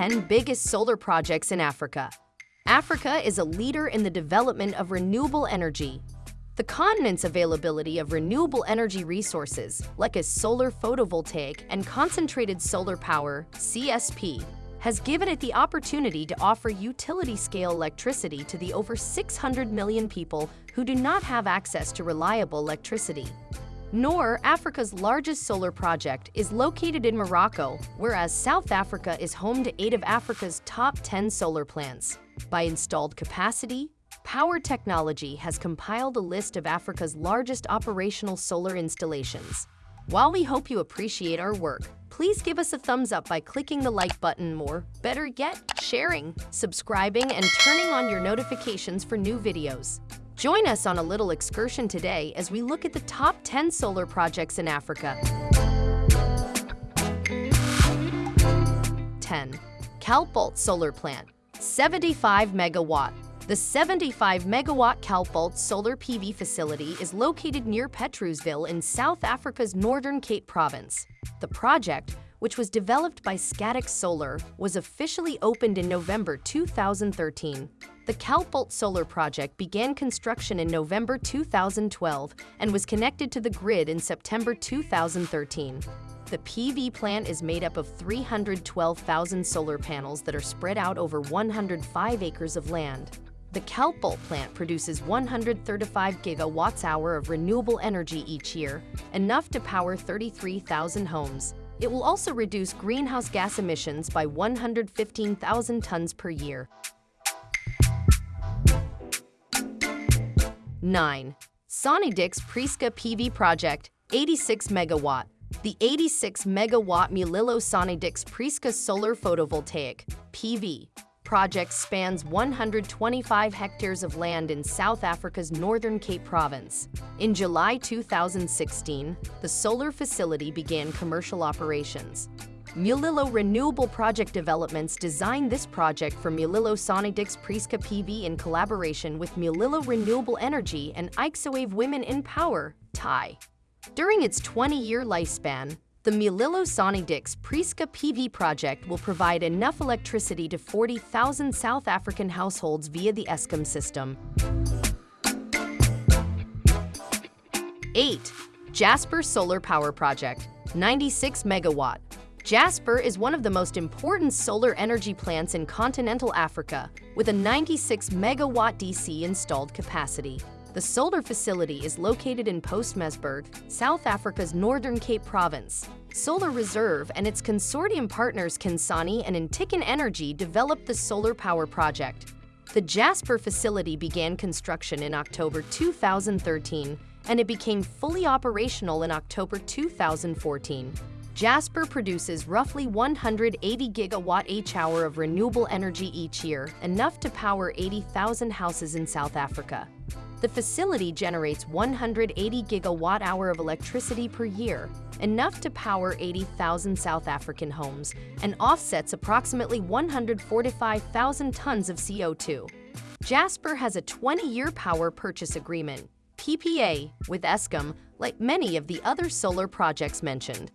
10 biggest solar projects in Africa. Africa is a leader in the development of renewable energy. The continent's availability of renewable energy resources, like as solar photovoltaic and concentrated solar power, CSP, has given it the opportunity to offer utility-scale electricity to the over 600 million people who do not have access to reliable electricity. Noor, Africa's largest solar project, is located in Morocco, whereas South Africa is home to eight of Africa's top 10 solar plants. By installed capacity, Power Technology has compiled a list of Africa's largest operational solar installations. While we hope you appreciate our work, please give us a thumbs up by clicking the like button or, better yet, sharing, subscribing, and turning on your notifications for new videos. Join us on a little excursion today as we look at the top 10 solar projects in Africa. 10. Kalkbult Solar Plant 75 megawatt. The 75 megawatt Kalkbult solar PV facility is located near Petrusville in South Africa's Northern Cape Province. The project, which was developed by Scatec Solar, was officially opened in November 2013. The Kalkbult Solar Project began construction in November 2012 and was connected to the grid in September 2013. The PV plant is made up of 312,000 solar panels that are spread out over 105 acres of land. The Kalkbult plant produces 135 gigawatts-hour of renewable energy each year, enough to power 33,000 homes. It will also reduce greenhouse gas emissions by 115,000 tons per year. 9. Sonnedix Prieska PV Project, 86 megawatt. The 86 megawatt Mulilo Sonnedix Prieska Solar Photovoltaic PV project spans 125 hectares of land in South Africa's Northern Cape Province. In July 2016, the solar facility began commercial operations. Mulilo Renewable Project Developments designed this project for Mulilo Sonnedix Prieska PV in collaboration with Mulilo Renewable Energy and Ixowave Women in Power, TAI. During its 20-year lifespan, the Mulilo Sonnedix Prieska PV project will provide enough electricity to 40,000 South African households via the Eskom system. 8. Jasper Solar Power Project, 96 megawatt. Jasper is one of the most important solar energy plants in continental Africa, with a 96 megawatt DC installed capacity. The solar facility is located in Postmasburg, South Africa's Northern Cape Province. Solar Reserve and its consortium partners Kensani and Intikon Energy developed the solar power project. The Jasper facility began construction in October 2013, and it became fully operational in October 2014. Jasper produces roughly 180 gigawatt H-hour of renewable energy each year, enough to power 80,000 houses in South Africa. The facility generates 180 gigawatt-hour of electricity per year, enough to power 80,000 South African homes, and offsets approximately 145,000 tons of CO2. Jasper has a 20-year power purchase agreement, PPA, with Eskom, like many of the other solar projects mentioned.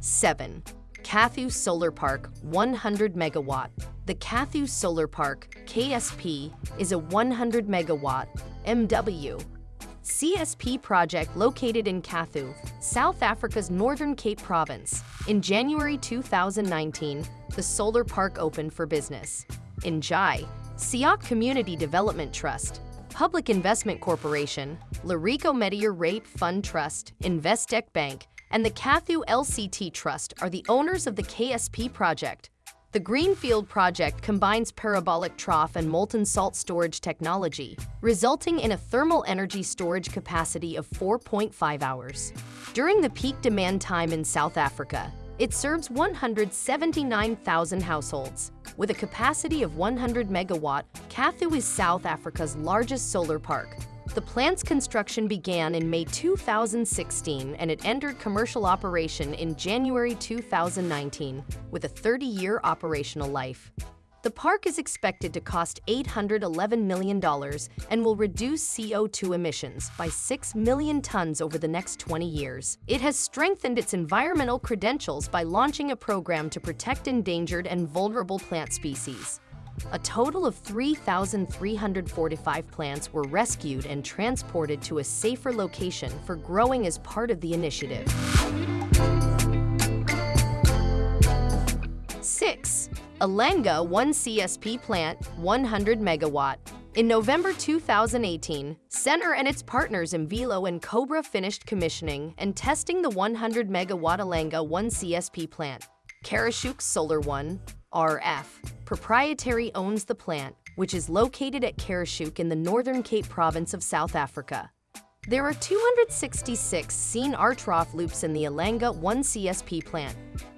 7. Kathu Solar Park 100 megawatt. The Kathu Solar Park, KSP, is a 100 megawatt MW CSP project located in Kathu, South Africa's Northern Cape Province. In January 2019, the solar park opened for business. In Jai, SIOC Community Development Trust, Public Investment Corporation, Lereko Metier Rate Fund Trust, Investec Bank, and the Kathu LCT Trust are the owners of the KSP project. The Greenfield project combines parabolic trough and molten salt storage technology, resulting in a thermal energy storage capacity of 4.5 hours. During the peak demand time in South Africa, it serves 179,000 households. With a capacity of 100 megawatt, Kathu is South Africa's largest solar park, the plant's construction began in May 2016 and it entered commercial operation in January 2019 with a 30-year operational life. The park is expected to cost $811 million and will reduce CO2 emissions by 6 million tons over the next 20 years. It has strengthened its environmental credentials by launching a program to protect endangered and vulnerable plant species. A total of 3,345 plants were rescued and transported to a safer location for growing as part of the initiative. 6. Ilanga 1 CSP plant, 100 megawatt. In November 2018, Sener and its partners Emvelo and Cobra finished commissioning and testing the 100 megawatt Ilanga 1 CSP plant. Karoshoek Solar 1, RF, proprietary owns the plant, which is located at Karoshoek in the Northern Cape province of South Africa. There are 266 SENERtrough loops in the Ilanga 1 CSP plant,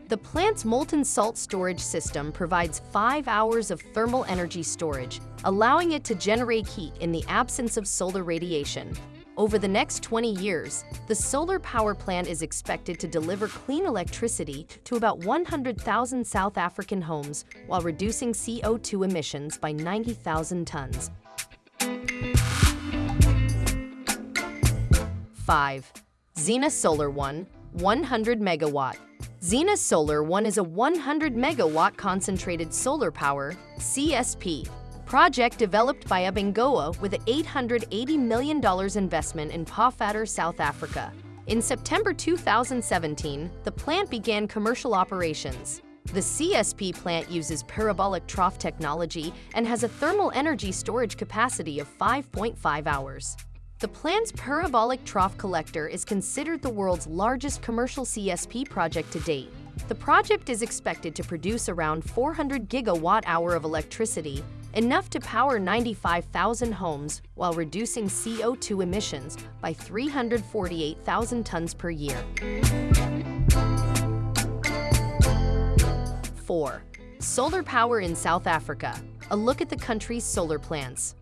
the plant's molten salt storage system provides five hours of thermal energy storage, allowing it to generate heat in the absence of solar radiation. Over the next 20 years, the solar power plant is expected to deliver clean electricity to about 100,000 South African homes while reducing CO2 emissions by 90,000 tons. 5. Xina Solar 1, 100 megawatt. Xina Solar 1 is a 100 megawatt concentrated solar power CSP project developed by Abengoa with an $880 million investment in Pofadder, South Africa. In September 2017, the plant began commercial operations. The CSP plant uses parabolic trough technology and has a thermal energy storage capacity of 5.5 hours. The plant's parabolic trough collector is considered the world's largest commercial CSP project to date. The project is expected to produce around 400 gigawatt-hour of electricity, enough to power 95,000 homes while reducing CO2 emissions by 348,000 tons per year. 4. Solar power in South Africa. A look at the country's solar plants.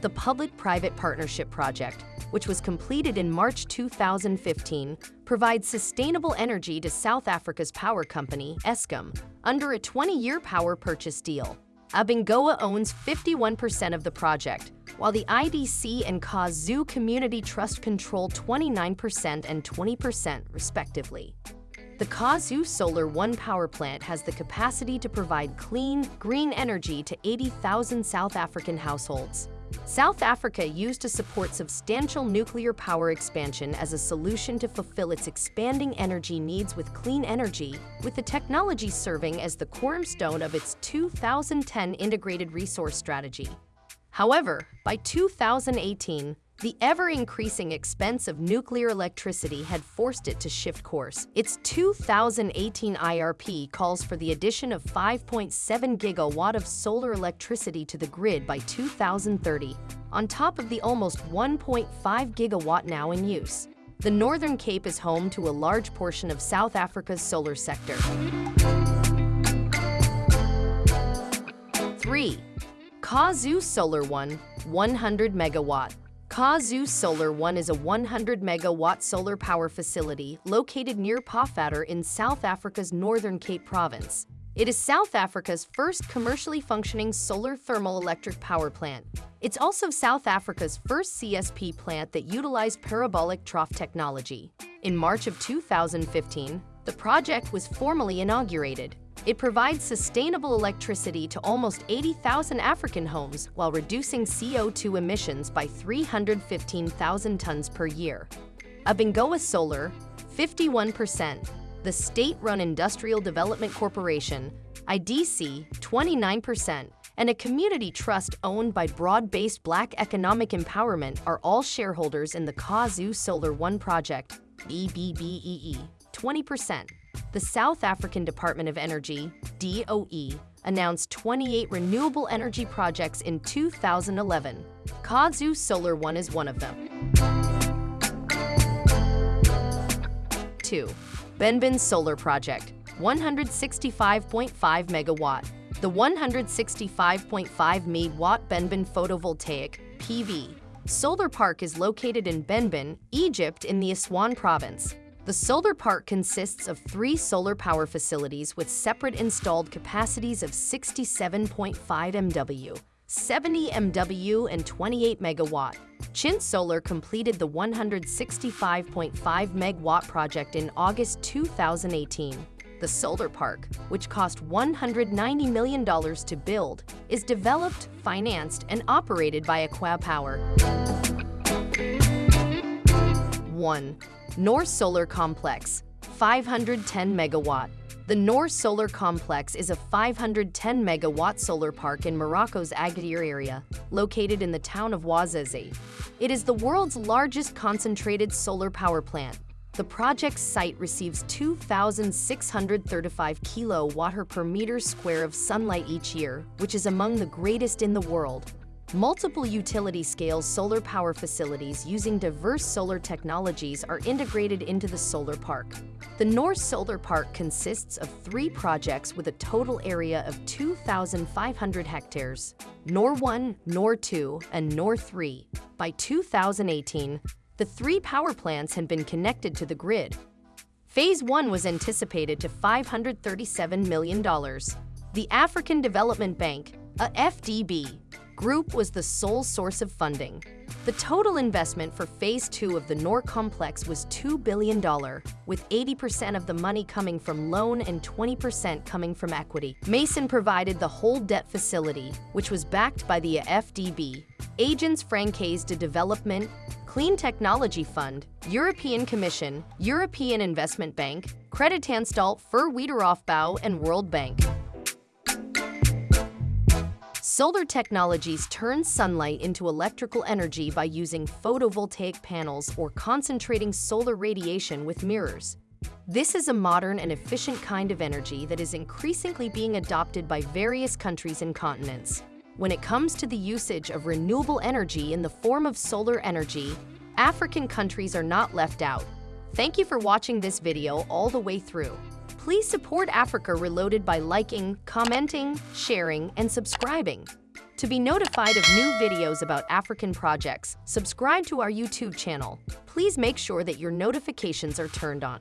The Public-Private Partnership Project, which was completed in March 2015, provides sustainable energy to South Africa's power company, Eskom, under a 20-year power purchase deal. Abengoa owns 51% of the project, while the IDC and KaXu Community Trust control 29% and 20% respectively. The KaXu Solar 1 power plant has the capacity to provide clean, green energy to 80,000 South African households. South Africa used to support substantial nuclear power expansion as a solution to fulfill its expanding energy needs with clean energy, with the technology serving as the cornerstone of its 2010 Integrated Resource Strategy. However, by 2018, the ever-increasing expense of nuclear electricity had forced it to shift course. Its 2018 IRP calls for the addition of 5.7 gigawatt of solar electricity to the grid by 2030, on top of the almost 1.5 gigawatt now in use. The Northern Cape is home to a large portion of South Africa's solar sector. 3. KaXu Solar 1, 100 megawatt. KaXu Solar 1 is a 100 megawatt solar power facility located near Pofadder in South Africa's Northern Cape province. It is South Africa's first commercially functioning solar thermal electric power plant. It's also South Africa's first CSP plant that utilized parabolic trough technology. In March of 2015, the project was formally inaugurated. It provides sustainable electricity to almost 80,000 African homes while reducing CO2 emissions by 315,000 tons per year. Abengoa Solar, 51%, the state-run Industrial Development Corporation, IDC, 29%, and a community trust owned by broad-based Black Economic Empowerment are all shareholders in the KaXu Solar 1 project, BBBEE, 20% the South African Department of Energy, DOE, announced 28 renewable energy projects in 2011. KaXu Solar One is one of them. 2. Benban Solar Project, 165.5 megawatt. The 165.5 megawatt Benban photovoltaic PV solar park is located in Benban, Egypt in the Aswan province. The solar park consists of three solar power facilities with separate installed capacities of 67.5 MW, 70 MW, and 28 megawatt. Chint Solar completed the 165.5 megawatt project in August 2018. The solar park, which cost $190 million to build, is developed, financed, and operated by ACWA Power. 1. Noor Solar Complex, 510 megawatt. The Noor Solar Complex is a 510 megawatt solar park in Morocco's Agadir area, located in the town of Ouarzazate. It is the world's largest concentrated solar power plant. The project's site receives 2,635 kilowatt per meter square of sunlight each year, which is among the greatest in the world. Multiple utility-scale solar power facilities using diverse solar technologies are integrated into the solar park. The Noor Solar Park consists of three projects with a total area of 2,500 hectares, Noor 1, Noor 2, and Noor 3. By 2018, the three power plants had been connected to the grid. Phase 1 was anticipated to $537 million. The African Development Bank, AfDB, Group was the sole source of funding. The total investment for Phase 2 of the Noor complex was $2 billion, with 80% of the money coming from loan and 20% coming from equity. Masen provided the whole debt facility, which was backed by the FDB, Agence Française de Développement, Clean Technology Fund, European Commission, European Investment Bank, Kreditanstalt für Wiederaufbau, and World Bank. Solar technologies turn sunlight into electrical energy by using photovoltaic panels or concentrating solar radiation with mirrors. This is a modern and efficient kind of energy that is increasingly being adopted by various countries and continents. When it comes to the usage of renewable energy in the form of solar energy, African countries are not left out. Thank you for watching this video all the way through. Please support Africa Reloaded by liking, commenting, sharing, and subscribing. To be notified of new videos about African projects, subscribe to our YouTube channel. Please make sure that your notifications are turned on.